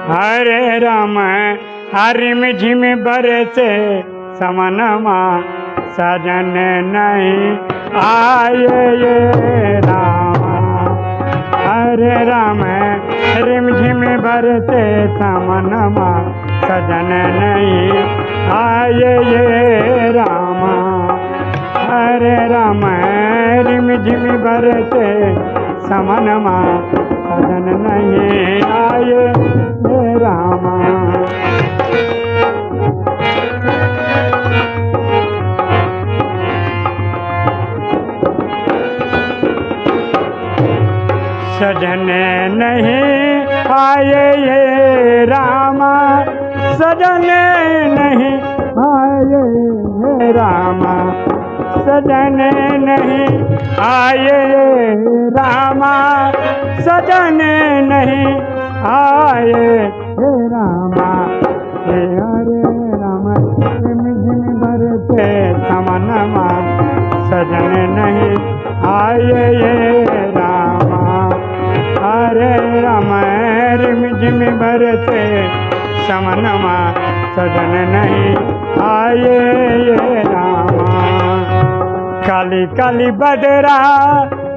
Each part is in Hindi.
हरे राम हरिम झिम बरसे, समनमा सजन नहीं आए ये राम। हरे राम रिम झिम बरसे, समनमा सजन नहीं आए ये राम। हरे राम रिम झिम बरसे, समनमा सजन नहीं सजन नहीं आए ये रामा। सजन नहीं आए ये रामा। सजन नहीं आए ये रामा। सजन नहीं आए हे रामा। हे हरे राम झिम झिम भरते समनमा सजन नहीं आए झिम भरते समनमा सजन नहीं आए ये रामा। काली काली बदरा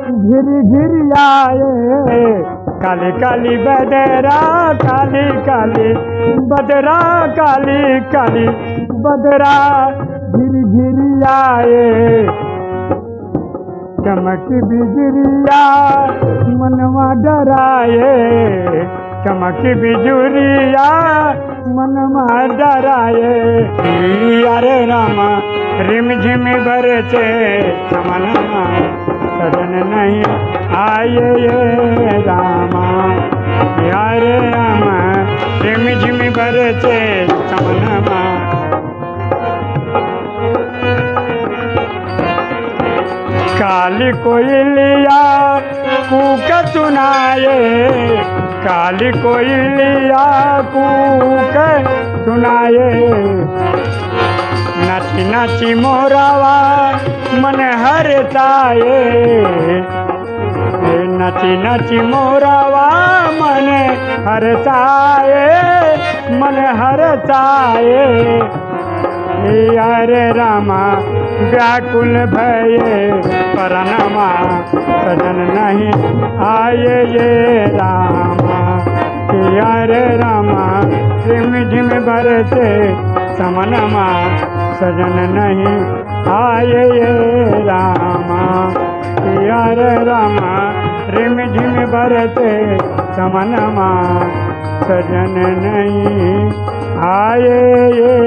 घिर घिर आए, काली काली बदरा, काली काली बदरा, काली काली बदरा घिर घिर आए। चमक बिजरिया, मनवा डराए। चमक बिजुरिया, मन डराए अरे रामा, रिम झिम से चमन सदन नहीं आए ये रामा। यारे रामा, रिम झिम चे समनमा काली कोयलिया कूक सुनाए। काली कोयलिया कूक सुनाए। नाची नाची मोरावा, मन हर हरताए नाची नाची मोरावा, मन हर हरताए, मन हर हरताए। अरे रामा, व्याकुल भये, परनमा, सजन नहीं आए ये रामा। अरे रामा, झिम झिम बरसे समनमा, सजन नहीं आए ये रामा। अरे रामा रिम झिम बरसे समनमा, सजन नहीं आए ये